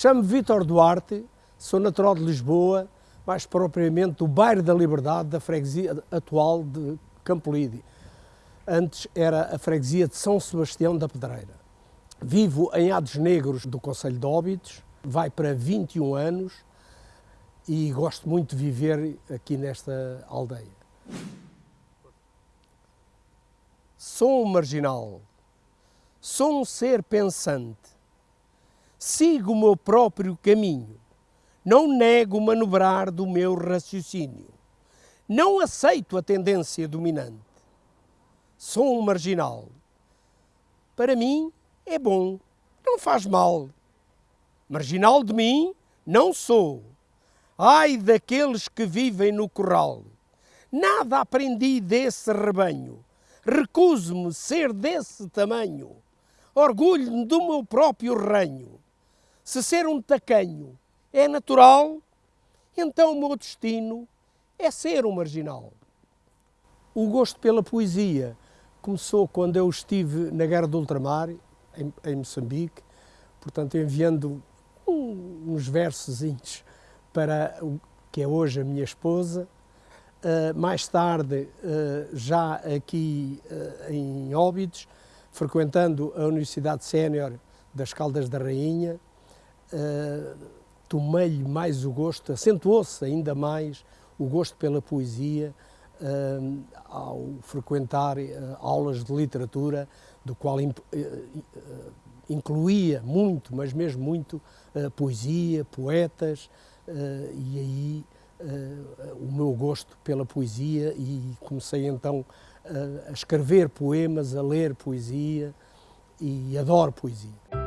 Chamo-me Vítor Duarte, sou natural de Lisboa, mais propriamente do bairro da Liberdade, da freguesia atual de Campolide. Antes era a freguesia de São Sebastião da Pedreira. Vivo em Ades Negros do Conselho de Óbidos, vai para 21 anos e gosto muito de viver aqui nesta aldeia. Sou um marginal, sou um ser pensante, sigo o meu próprio caminho não nego manobrar do meu raciocínio. Não aceito a tendência dominante. Sou um marginal. Para mim é bom, não faz mal. Marginal de mim não sou. Ai daqueles que vivem no corral. Nada aprendi desse rebanho. Recuso-me ser desse tamanho. Orgulho-me do meu próprio ranho. Se ser um tacanho é natural, então o meu destino é ser um marginal. O gosto pela poesia começou quando eu estive na Guerra do Ultramar, em, em Moçambique, portanto enviando um, uns versos para o que é hoje a minha esposa. Uh, mais tarde, uh, já aqui uh, em Óbidos, frequentando a Universidade Sénior das Caldas da Rainha, tomei-lhe mais o gosto, acentuou-se ainda mais o gosto pela poesia uh, ao frequentar uh, aulas de literatura, do qual incluía muito, mas mesmo muito, poesia, poetas, e aí o meu gosto pela poesia e comecei então a escrever poemas, a ler poesia e adoro poesia.